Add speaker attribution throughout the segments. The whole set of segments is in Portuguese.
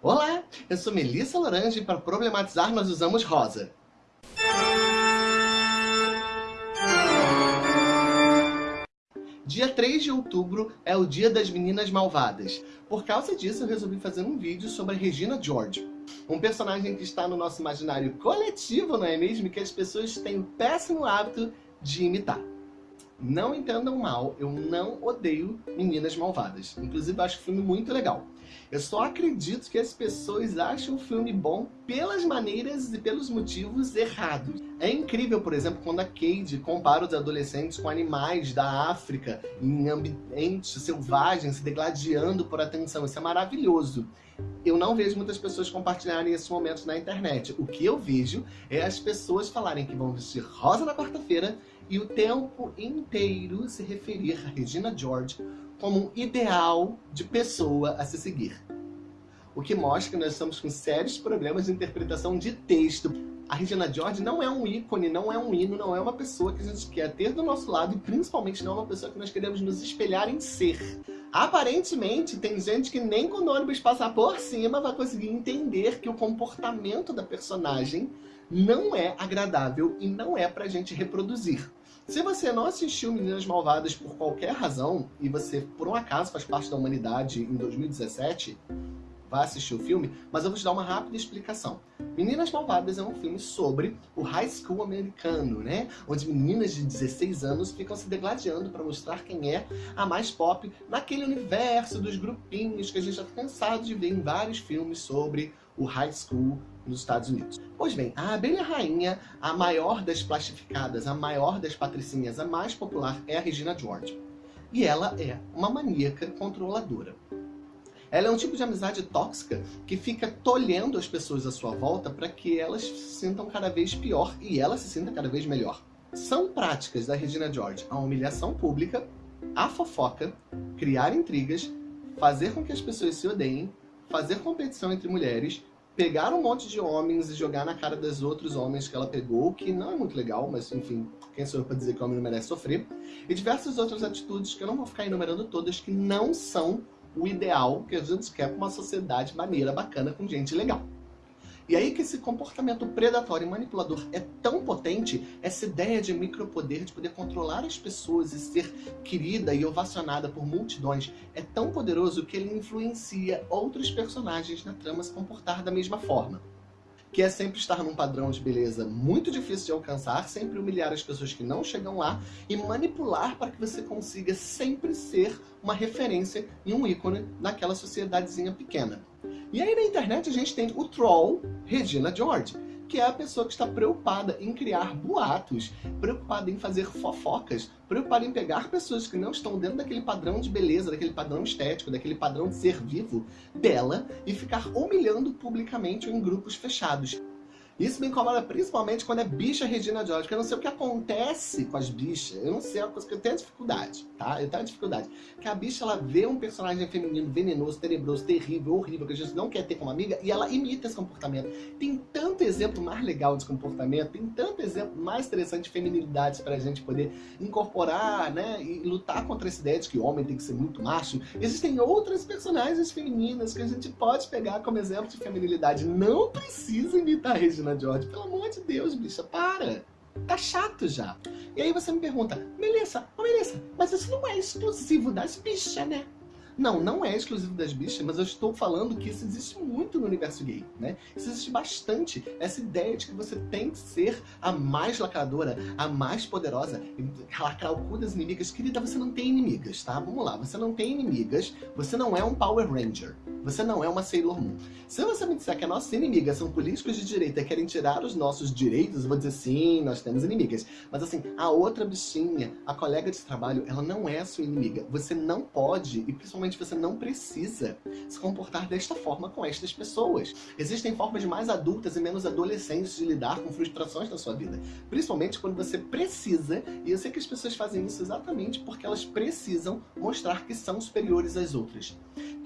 Speaker 1: Olá, eu sou Melissa Lorange e para problematizar nós usamos rosa. Dia 3 de outubro é o dia das meninas malvadas. Por causa disso, eu resolvi fazer um vídeo sobre a Regina George. Um personagem que está no nosso imaginário coletivo, não é mesmo? Que as pessoas têm o péssimo hábito de imitar. Não entendam mal, eu não odeio Meninas Malvadas. Inclusive, acho o filme muito legal. Eu só acredito que as pessoas acham o filme bom pelas maneiras e pelos motivos errados. É incrível, por exemplo, quando a Cade compara os adolescentes com animais da África, em ambientes selvagens, se degladiando por atenção. Isso é maravilhoso. Eu não vejo muitas pessoas compartilharem esses momentos na internet. O que eu vejo é as pessoas falarem que vão vestir rosa na quarta-feira e o tempo inteiro se referir a Regina George como um ideal de pessoa a se seguir. O que mostra que nós estamos com sérios problemas de interpretação de texto. A Regina George não é um ícone, não é um hino, não é uma pessoa que a gente quer ter do nosso lado e principalmente não é uma pessoa que nós queremos nos espelhar em ser. Aparentemente, tem gente que nem quando o ônibus passar por cima vai conseguir entender que o comportamento da personagem não é agradável e não é pra gente reproduzir. Se você não assistiu Meninas Malvadas por qualquer razão, e você por um acaso faz parte da humanidade em 2017, vá assistir o filme, mas eu vou te dar uma rápida explicação. Meninas Malvadas é um filme sobre o high school americano, né? Onde meninas de 16 anos ficam se degladiando para mostrar quem é a mais pop naquele universo dos grupinhos que a gente está cansado de ver em vários filmes sobre o high school nos Estados Unidos. Pois bem, a abelha rainha, a maior das plastificadas, a maior das patricinhas, a mais popular é a Regina George. E ela é uma maníaca controladora. Ela é um tipo de amizade tóxica que fica tolhendo as pessoas à sua volta para que elas se sintam cada vez pior e ela se sinta cada vez melhor. São práticas da Regina George a humilhação pública, a fofoca, criar intrigas, fazer com que as pessoas se odeiem, fazer competição entre mulheres, pegar um monte de homens e jogar na cara dos outros homens que ela pegou, que não é muito legal, mas enfim, quem sou eu para dizer que o homem não merece sofrer, e diversas outras atitudes que eu não vou ficar enumerando todas, que não são o ideal que a gente quer para uma sociedade maneira, bacana, com gente legal. E aí que esse comportamento predatório e manipulador é tão potente, essa ideia de micropoder, de poder controlar as pessoas e ser querida e ovacionada por multidões, é tão poderoso que ele influencia outros personagens na trama se comportar da mesma forma que é sempre estar num padrão de beleza muito difícil de alcançar, sempre humilhar as pessoas que não chegam lá e manipular para que você consiga sempre ser uma referência e um ícone naquela sociedadezinha pequena. E aí na internet a gente tem o troll Regina George, que é a pessoa que está preocupada em criar boatos, preocupada em fazer fofocas, preocupada em pegar pessoas que não estão dentro daquele padrão de beleza, daquele padrão estético, daquele padrão de ser vivo dela e ficar humilhando publicamente ou em grupos fechados. Isso me incomoda principalmente quando é bicha Regina George, porque eu não sei o que acontece com as bichas. Eu não sei, é uma coisa que eu tenho dificuldade, tá? Eu tenho dificuldade. Que a bicha, ela vê um personagem feminino venenoso, tenebroso, terrível, horrível, que a gente não quer ter como amiga, e ela imita esse comportamento. Tem tanto exemplo mais legal de comportamento, tem tanto exemplo mais interessante de feminilidades pra gente poder incorporar, né, e lutar contra essa ideia de que o homem tem que ser muito macho. Existem outras personagens femininas que a gente pode pegar como exemplo de feminilidade. Não precisa imitar a Regina Regina George. Pelo amor de Deus, bicha, para. Tá chato já. E aí você me pergunta, Melissa, oh Melissa, mas isso não é exclusivo das bichas, né? Não, não é exclusivo das bichas, mas eu estou falando que isso existe muito no universo gay, né? Isso existe bastante. Essa ideia de que você tem que ser a mais lacradora, a mais poderosa, lacrar o cu das inimigas. Querida, você não tem inimigas, tá? Vamos lá, você não tem inimigas, você não é um Power Ranger, você não é uma Sailor Moon. Se você me disser que as nossas inimigas são políticos de direita e querem tirar os nossos direitos, eu vou dizer sim, nós temos inimigas. Mas assim, a outra bichinha, a colega de trabalho, ela não é sua inimiga. Você não pode, e principalmente você não precisa se comportar desta forma com estas pessoas. Existem formas mais adultas e menos adolescentes de lidar com frustrações na sua vida. Principalmente quando você precisa, e eu sei que as pessoas fazem isso exatamente porque elas precisam mostrar que são superiores às outras.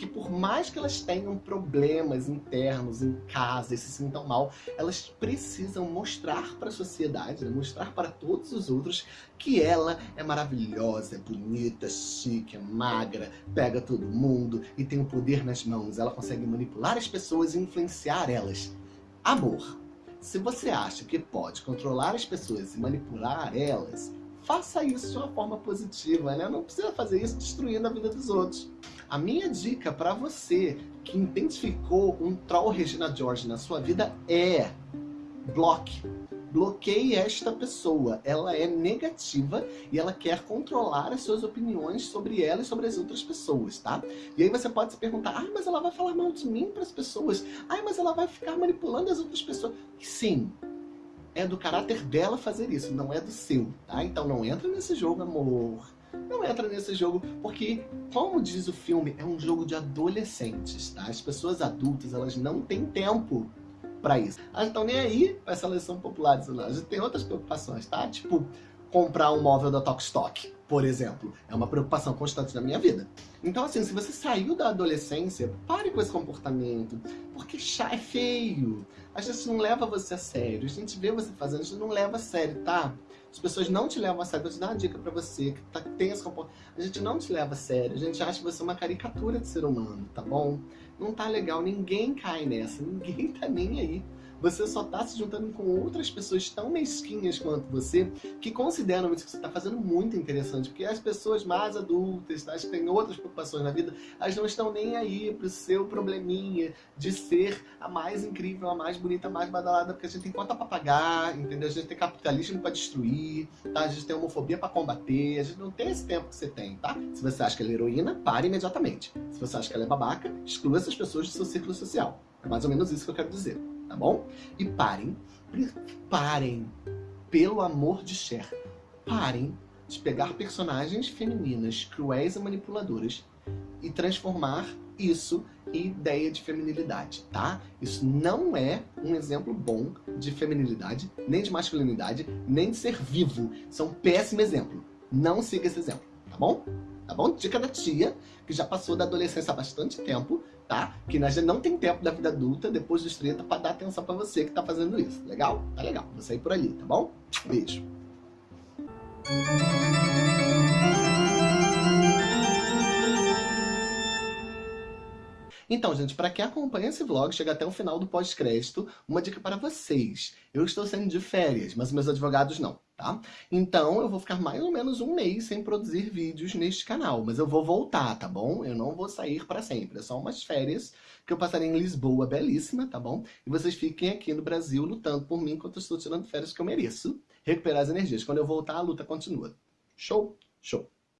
Speaker 1: Que por mais que elas tenham problemas internos em casa e se sintam mal, elas precisam mostrar para a sociedade, né? mostrar para todos os outros que ela é maravilhosa, é bonita, chique, é magra, pega todo mundo e tem o poder nas mãos. Ela consegue manipular as pessoas e influenciar elas. Amor. Se você acha que pode controlar as pessoas e manipular elas, faça isso de uma forma positiva, né? Não precisa fazer isso destruindo a vida dos outros. A minha dica para você que identificou um troll Regina George na sua vida é bloque. Bloqueie esta pessoa. Ela é negativa e ela quer controlar as suas opiniões sobre ela e sobre as outras pessoas, tá? E aí você pode se perguntar, ah, mas ela vai falar mal de mim para as pessoas. Ah, mas ela vai ficar manipulando as outras pessoas. Sim, é do caráter dela fazer isso, não é do seu, tá? Então não entra nesse jogo, amor. Não entra nesse jogo, porque, como diz o filme, é um jogo de adolescentes, tá? As pessoas adultas, elas não têm tempo para isso. Elas estão nem aí para essa eleição popular. A gente tem outras preocupações, tá? Tipo, comprar um móvel da Stock, por exemplo. É uma preocupação constante na minha vida. Então, assim, se você saiu da adolescência, pare com esse comportamento, porque chá é feio. A gente não leva você a sério, a gente vê você fazendo, a gente não leva a sério, tá? As pessoas não te levam a sério. Vou te dar uma dica pra você que tá, tem esse comportamento. A gente não te leva a sério, a gente acha você uma caricatura de ser humano, tá bom? Não tá legal, ninguém cai nessa, ninguém tá nem aí você só está se juntando com outras pessoas tão mesquinhas quanto você, que consideram isso que você está fazendo muito interessante, porque as pessoas mais adultas, tá, que têm outras preocupações na vida, elas não estão nem aí pro seu probleminha de ser a mais incrível, a mais bonita, a mais badalada, porque a gente tem conta para pagar, entendeu? A gente tem capitalismo para destruir, tá? A gente tem homofobia para combater, a gente não tem esse tempo que você tem, tá? Se você acha que ela é heroína, pare imediatamente. Se você acha que ela é babaca, exclua essas pessoas do seu círculo social. É mais ou menos isso que eu quero dizer tá bom? E parem, parem, pelo amor de Cher, parem de pegar personagens femininas cruéis e manipuladoras e transformar isso em ideia de feminilidade, tá? Isso não é um exemplo bom de feminilidade, nem de masculinidade, nem de ser vivo. Isso é um péssimo exemplo. Não siga esse exemplo, tá bom? Tá bom? Dica da tia, que já passou da adolescência há bastante tempo, tá? Que não tem tempo da vida adulta, depois dos 30, para dar atenção para você que tá fazendo isso. Legal? Tá legal. Vou sair por ali, tá bom? Beijo. Então, gente, para quem acompanha esse vlog, chega até o final do pós-crédito, uma dica para vocês. Eu estou saindo de férias, mas meus advogados não, tá? Então, eu vou ficar mais ou menos um mês sem produzir vídeos neste canal, mas eu vou voltar, tá bom? Eu não vou sair para sempre, é só umas férias que eu passarei em Lisboa, belíssima, tá bom? E vocês fiquem aqui no Brasil lutando por mim enquanto eu estou tirando férias que eu mereço recuperar as energias. Quando eu voltar, a luta continua. Show? Show.